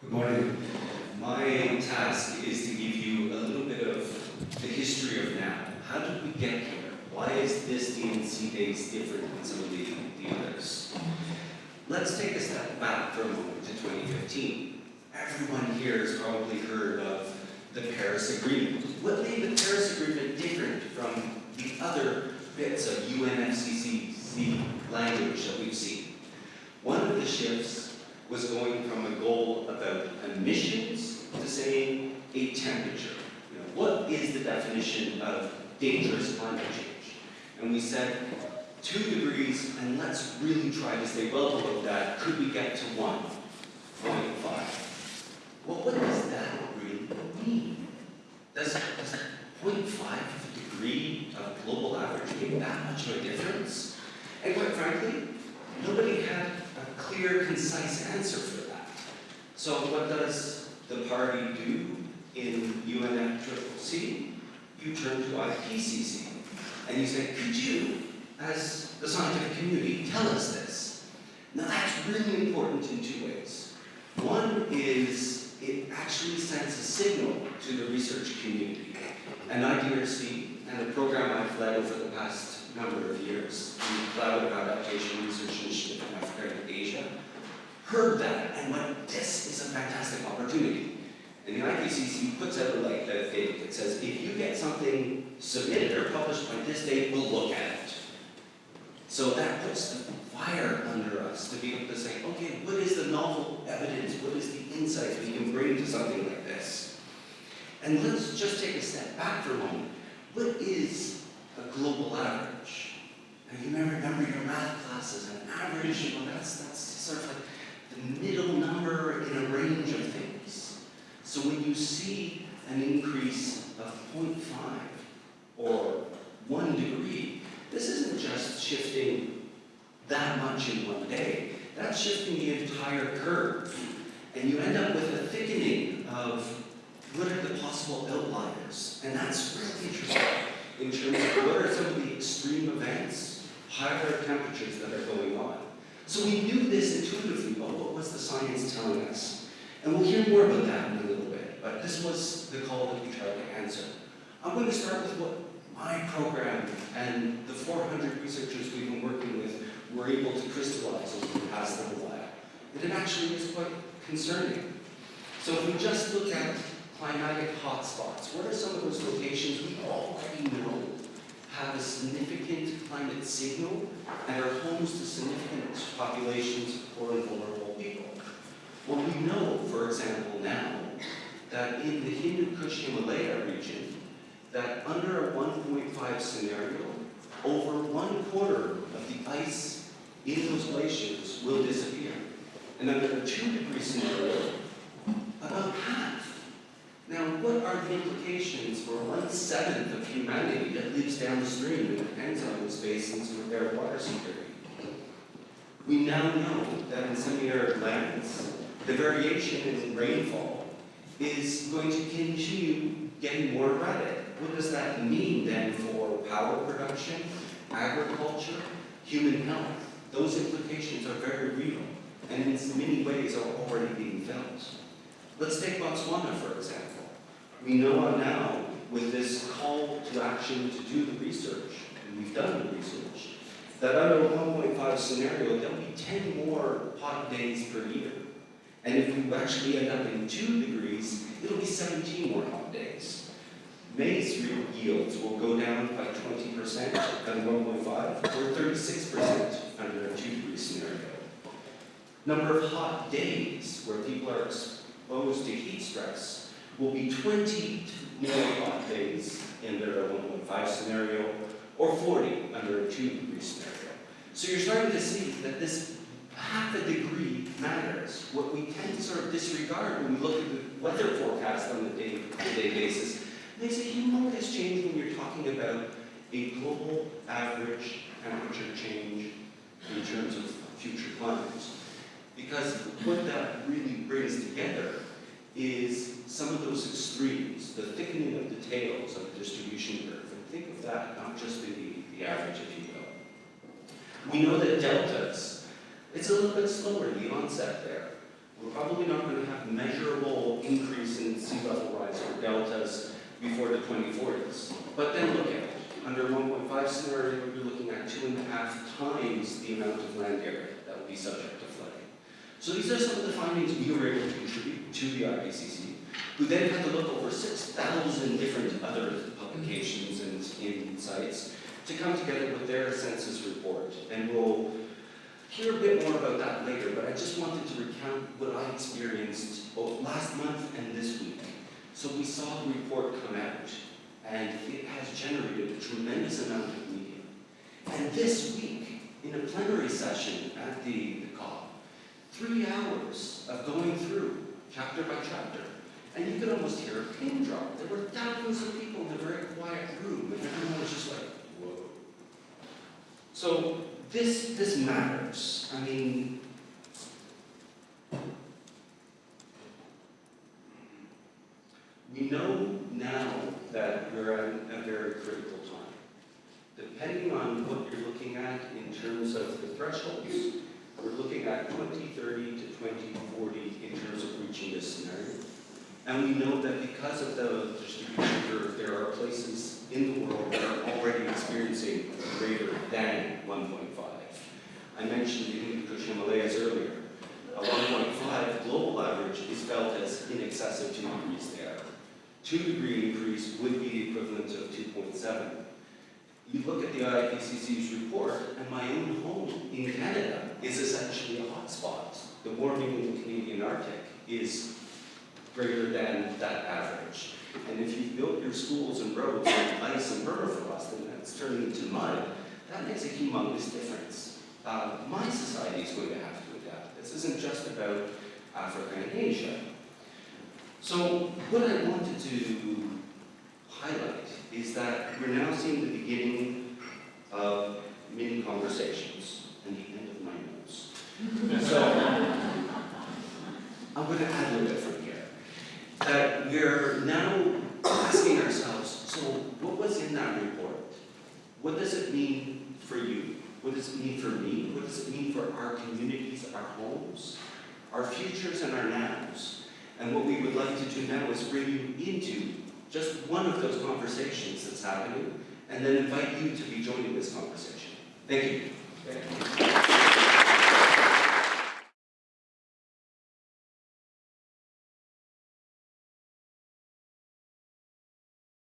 Good morning. My task is to give you a little bit of the history of now. How did we get here? Why is this D&C Days different than some of the, the others? Let's take a step back for a moment to 2015. Everyone here has probably heard of the Paris Agreement. What made the Paris Agreement different from the other bits of UNFCCC language that we've seen? One of the shifts was going from a emissions to say a temperature. You know, what is the definition of dangerous climate change? And we said two degrees, and let's really try to stay well below that. Could we get to 1.5? Well, what does that really mean? Does, does 0.5 of degree of global average make that much of a difference? And quite frankly, nobody had a clear, concise answer for that. So what does the party do in UNFCCC? You turn to IPCC and you say, could you, as the scientific community, tell us this? Now that's really important in two ways. One is it actually sends a signal to the research community. And IDRC and the program I've led over the past number of years, the Cloud Adaptation Research Initiative in Africa and Asia, heard that and went, this is a fantastic opportunity. And the IPCC puts out like a date that says, if you get something submitted or published by this date, we'll look at it. So that puts the fire under us to be able to say, okay, what is the novel evidence? What is the insight we can bring to something like this? And let's just take a step back for a moment. What is a global average? Now you may remember your math classes, an average, well that's, that's sort of like the middle number in a range of things. So when you see an increase of 0.5 or one degree, this isn't just shifting that much in one day. That's shifting the entire curve. And you end up with a thickening of what are the possible outliers. And that's really interesting in terms of what are some of the extreme events, higher temperatures that are going on. So we knew this intuitively, but what was the science telling us? And we'll hear more about that in a little bit, but this was the call that we tried to answer. I'm going to start with what my program and the 400 researchers we've been working with were able to crystallize over the past little while. And it actually is quite concerning. So if we just look at climatic hotspots, what are some of those locations we already know have a significant climate signal and are homes to significant populations of poor and vulnerable people? Well, we know, for example, now, that in the Hindu Kush Himalaya region, that under a 1.5 scenario, over one quarter of the ice in those glaciers will disappear. And under a two degree scenario, about half. Now, what are the implications for one seventh of humanity that lives downstream and depends on those basins for their water security? We now know that in semi-arid lands, the variation in rainfall is going to continue getting more erratic. What does that mean then for power production, agriculture, human health? Those implications are very real and in many ways are already being felt. Let's take Botswana, for example. We know now with this call to action to do the research, and we've done the research, that under a 1.5 scenario, there'll be 10 more hot days per year. And if we actually end up in 2 degrees, it'll be 17 more hot days. Maize yields will go down by 20% at 1.5 or 36% under a 2 degree scenario. Number of hot days where people are exposed to heat stress will be 20 more hot days under a 1.5 scenario or 40 under a 2 degree scenario. So you're starting to see that this half a degree matters. What we tend to sort of disregard when we look at the weather forecast on a day-to-day basis, there's a humongous change when you're talking about a global average temperature change in terms of future climates. Because what that really brings together is some of those extremes, the thickening of the tails of the distribution curve. And think of that not just the, the average, if you will. We know that deltas, it's a little bit slower, the onset there. We're probably not going to have measurable increase in sea level rise for deltas before the 2040s. But then look at it. Under 1.5 scenario, you're looking at two and a half times the amount of land area that will be subject to so these are some of the findings we were able to contribute to the IPCC, who then had to look over six thousand different other publications and insights to come together with their census report. And we'll hear a bit more about that later, but I just wanted to recount what I experienced both last month and this week. So we saw the report come out, and it has generated a tremendous amount of media. And this week, in a plenary session at the, three hours of going through chapter by chapter, and you could almost hear a pin drop. There were thousands of people in a very quiet room, and everyone was just like, whoa. So this, this matters. I mean, we know now that we're at a very critical time. Depending on what you're looking at in terms of the thresholds, at 2030 to 2040 in terms of reaching this scenario. And we know that because of the distribution curve, there are places in the world that are already experiencing greater than 1.5. I mentioned the Hindu Himalayas earlier. A 1.5 global average is felt as in excess of 2 degrees there. 2 degree increase would be the equivalent of 2.7. IPCC's report, and my own home in Canada is essentially a hotspot. The warming in the Canadian Arctic is greater than that average. And if you've built your schools and roads on ice and permafrost and that's turning into mud, that makes a humongous difference. Uh, my society is going to have to adapt. This isn't just about Africa and Asia. So what I wanted to highlight is that we're now seeing the beginning of mini conversations and the end of my notes. So I'm going to add a little bit from here. That we're now asking ourselves, so what was in that report? What does it mean for you? What does it mean for me? What does it mean for our communities, our homes, our futures and our nows? And what we would like to do now is bring you into just one of those conversations that's happening, and then invite you to be joining this conversation. Thank you.